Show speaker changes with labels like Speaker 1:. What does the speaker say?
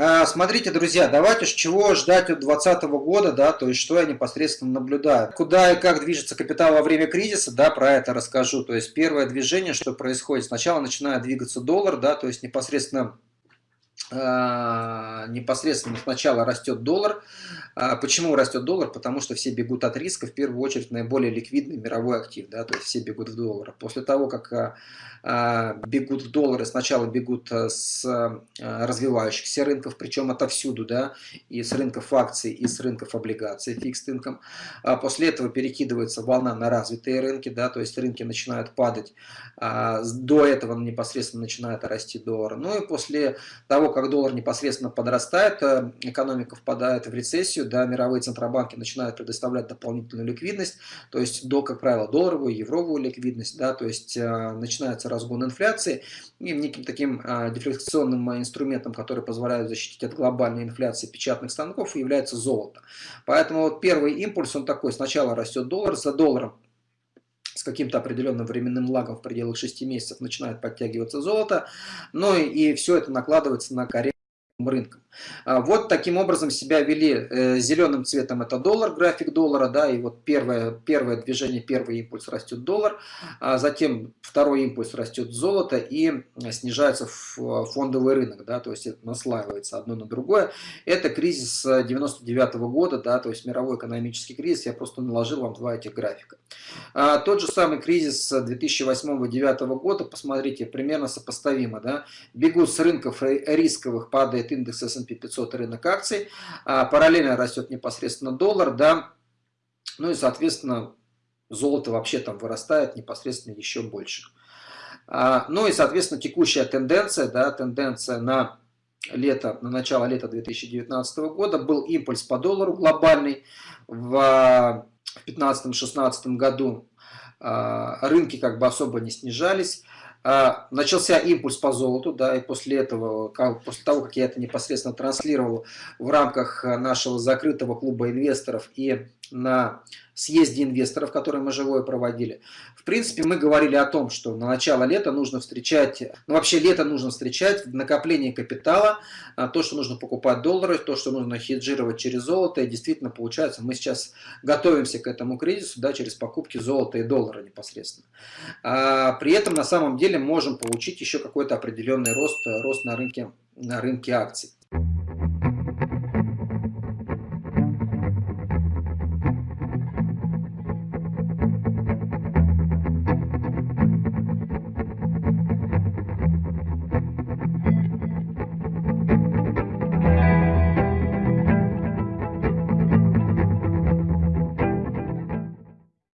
Speaker 1: А, смотрите, друзья, давайте с чего ждать от 2020 года, да, то есть что я непосредственно наблюдаю. Куда и как движется капитал во время кризиса, да, про это расскажу. То есть первое движение, что происходит, сначала начинает двигаться доллар, да, то есть непосредственно непосредственно сначала растет доллар. А, почему растет доллар? Потому что все бегут от риска, в первую очередь наиболее ликвидный мировой актив, да, то есть все бегут в доллар. После того, как а, бегут в доллары, сначала бегут с развивающихся рынков, причем отовсюду, да, и с рынков акций, и с рынков облигаций, фикс инком. После этого перекидывается волна на развитые рынки, да, то есть рынки начинают падать, до этого непосредственно начинает расти доллар. Ну и после того, как доллар непосредственно подрастает, э, экономика впадает в рецессию, да, мировые центробанки начинают предоставлять дополнительную ликвидность, то есть, до, как правило, долларовую, евровую ликвидность, да, то есть э, начинается разгон инфляции, и неким таким э, дефляционным инструментом, который позволяет защитить от глобальной инфляции печатных станков, является золото. Поэтому вот первый импульс, он такой, сначала растет доллар, за долларом каким-то определенным временным лагом в пределах 6 месяцев начинает подтягиваться золото, но и все это накладывается на коррекцию рынком. А, вот таким образом себя вели э, зеленым цветом это доллар, график доллара, да, и вот первое, первое движение, первый импульс растет доллар, а затем второй импульс растет золото и снижается фондовый рынок, да, то есть это наслаивается одно на другое. Это кризис 99 -го года, да, то есть мировой экономический кризис, я просто наложил вам два этих графика. А, тот же самый кризис 2008-2009 года, посмотрите, примерно сопоставимо, да, бегут с рынков рисковых, падает индекс S&P S&P 500 рынок акций, а параллельно растет непосредственно доллар, да, ну и, соответственно, золото вообще там вырастает непосредственно еще больше. А, ну и, соответственно, текущая тенденция, да, тенденция на лето, на начало лета 2019 года был импульс по доллару глобальный в 2015-2016 году. А, рынки как бы особо не снижались. А, начался импульс по золоту, да, и после этого, после того, как я это непосредственно транслировал в рамках нашего закрытого клуба инвесторов и на съезде инвесторов, который мы живое проводили. В принципе, мы говорили о том, что на начало лета нужно встречать, ну вообще лето нужно встречать в накоплении капитала, а, то, что нужно покупать доллары, то, что нужно хеджировать через золото. И действительно получается, мы сейчас готовимся к этому кризису да, через покупки золота и доллара непосредственно. А, при этом на самом деле можем получить еще какой-то определенный рост, рост на рынке, на рынке акций.